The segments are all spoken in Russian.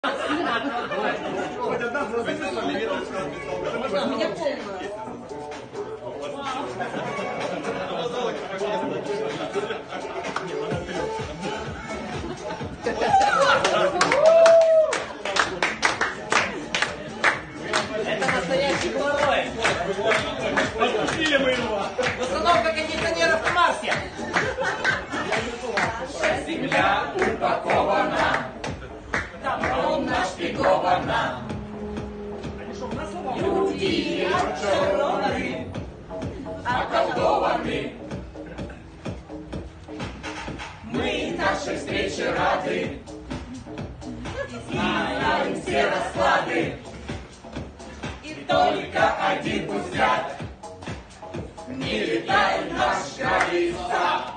У меня полная. Это настоящий геморрой. Отпустили мы его. Установка кондиционеров на Марсе. Земля нашпигована. Люди очарованы. Мы нашей встрече рады, знаем все расклады. И только один не летай наш колеса.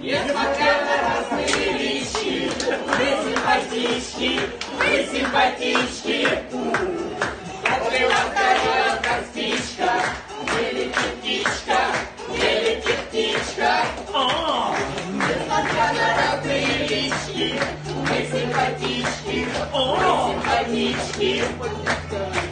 Несмотря на разные симпатички, вы симпатички. Если вас горела как птичка, не летит птичка, не летит птичка. Несмотря на разные лички, вы симпатички, вы симпатички.